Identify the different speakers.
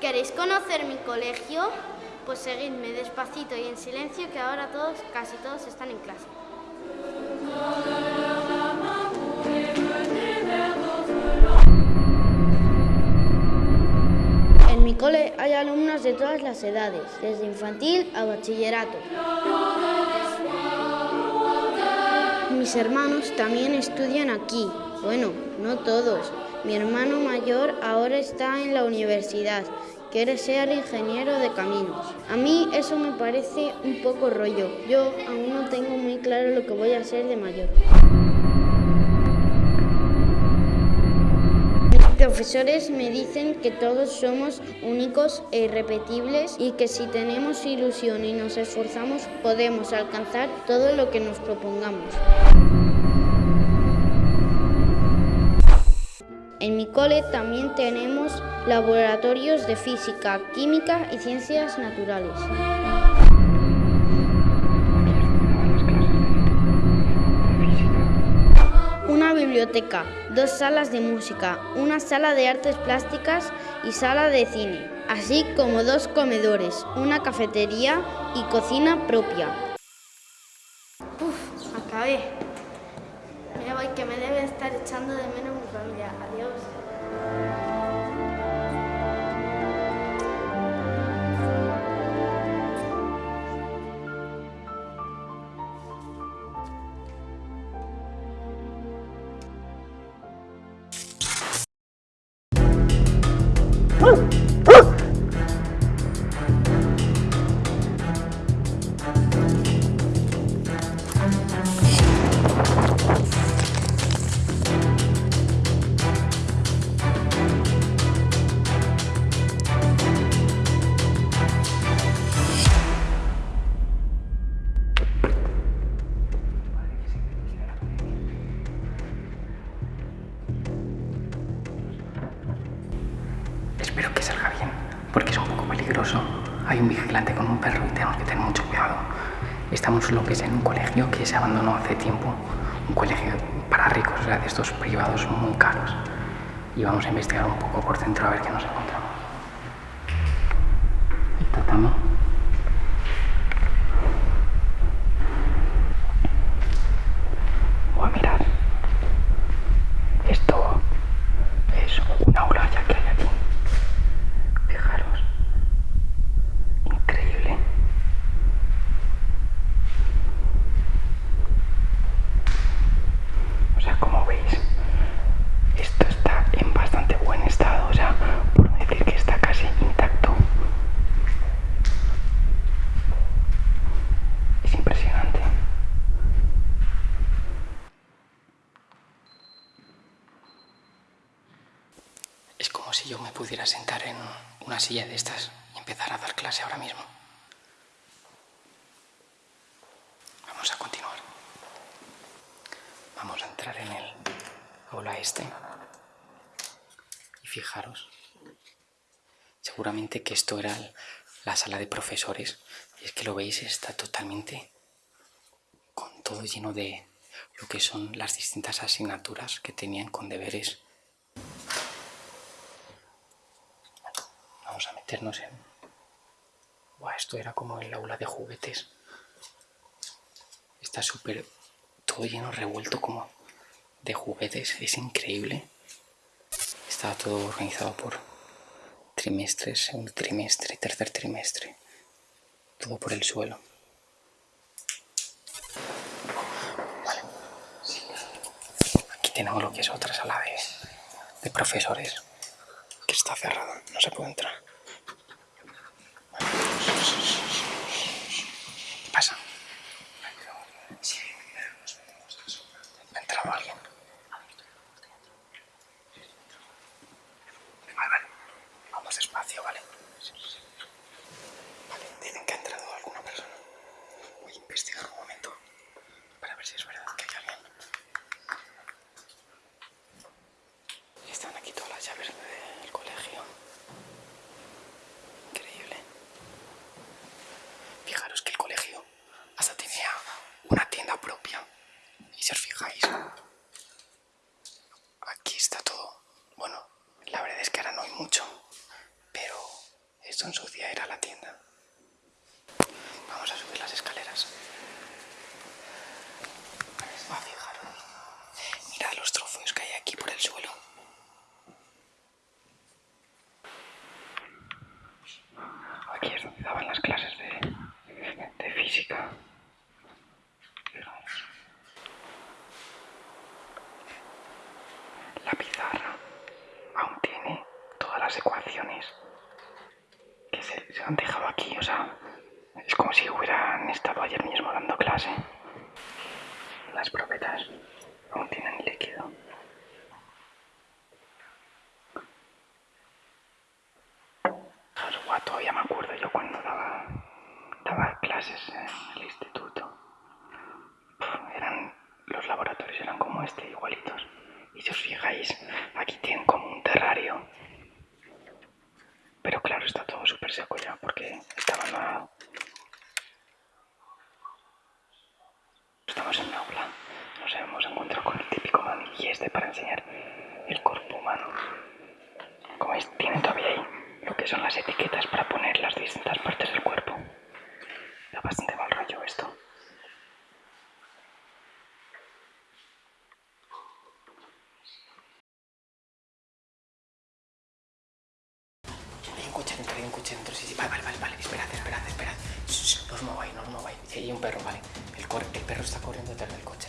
Speaker 1: ¿Queréis conocer mi colegio? Pues seguidme despacito y en silencio que ahora todos, casi todos están en clase. En mi cole hay alumnos de todas las edades, desde infantil a bachillerato. Mis hermanos también estudian aquí. Bueno, no todos. Mi hermano mayor ahora está en la universidad. Quiere ser ingeniero de caminos. A mí eso me parece un poco rollo. Yo aún no tengo muy claro lo que voy a hacer de mayor. Profesores me dicen que todos somos únicos e irrepetibles y que si tenemos ilusión y nos esforzamos podemos alcanzar todo lo que nos propongamos. En mi cole también tenemos laboratorios de física, química y ciencias naturales. Una biblioteca, dos salas de música, una sala de artes plásticas y sala de cine, así como dos comedores, una cafetería y cocina propia. Uf, acabé. Que me debe estar echando de menos mi familia. Adiós.
Speaker 2: Hay un vigilante con un perro y tenemos que tener mucho cuidado. Estamos lo que es en un colegio que se abandonó hace tiempo, un colegio para ricos, de estos privados muy caros. Y vamos a investigar un poco por dentro a ver qué nos encontramos. El tatamo. Voy a mirar. Esto es un aula ya que hay aquí. Fijaros. Increíble. O sea, como veis, esto está en bastante buen estado. O sea, por no decir que está casi intacto. Es impresionante. Es si yo me pudiera sentar en una silla de estas y empezar a dar clase ahora mismo. Vamos a continuar. Vamos a entrar en el aula este. Y fijaros, seguramente que esto era la sala de profesores. Y es que lo veis, está totalmente con todo lleno de lo que son las distintas asignaturas que tenían con deberes A meternos en... Buah, esto era como el aula de juguetes. Está súper... Todo lleno, revuelto como de juguetes. Es increíble. Está todo organizado por trimestres, segundo trimestre, tercer trimestre. Todo por el suelo. Vale. Aquí tenemos lo que es otra sala de, de profesores que está cerrada, no se puede entrar. ¿Qué pasa? ¿Ha entrado alguien? Vale, vale. Vamos despacio, ¿vale? Vale, dicen que ha entrado alguna persona. Voy a investigar mucho, pero esto ensucia ir a la tienda. Vamos a subir las escaleras. Va, fijaros. Mira los trofeos que hay aquí por el suelo. Aquí es donde daban las clases de, de física. Las ecuaciones que se, se han dejado aquí, o sea, es como si hubieran estado ayer mismo dando clase. Las probetas aún tienen líquido. Joder, todavía me acuerdo yo cuando daba, daba clases en el instituto. Eran, los laboratorios eran como este, igualitos. Y si os fijáis, aquí tienen como un terrario. Pero claro, está todo súper Estamos en un aula, nos hemos encontrado con el típico manilli este para enseñar el cuerpo humano. Como veis, tienen todavía ahí lo que son las etiquetas para poner las distintas partes del cuerpo. Da bastante mal rollo esto. Hay un coche dentro, hay un coche dentro, sí, sí, vale, vale, vale, vale, esperad, esperad, esperad. Shh, no os mováis, no os mováis. Sí, hay un perro, vale. El perro está corriendo detrás del coche,